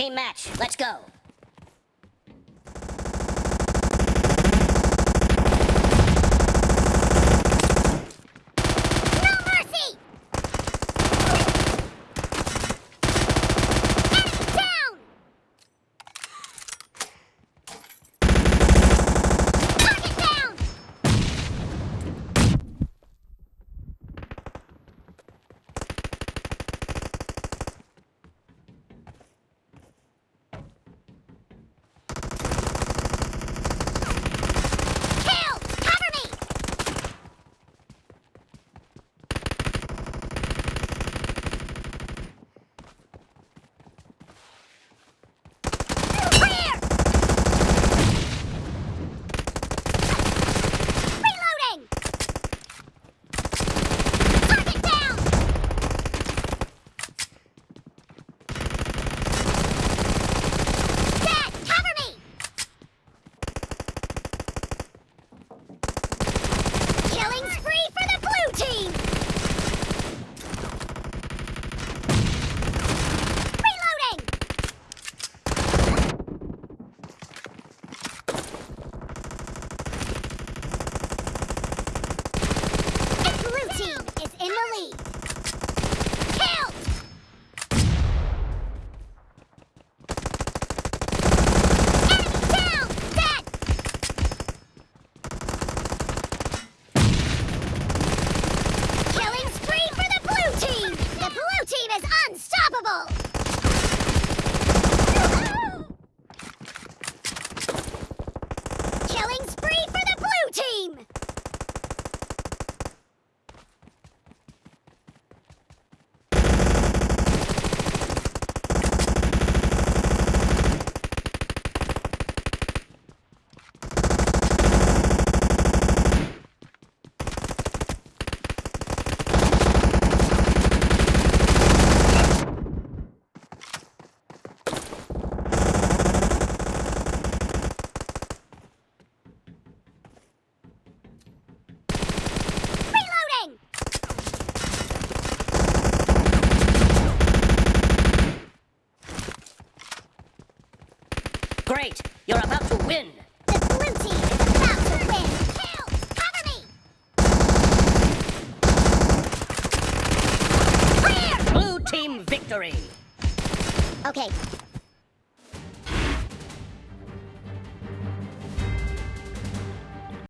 Team match, let's go. Great! You're about to win! The blue team is about to win! Kill! Cover me! Clear! Blue team victory! Okay,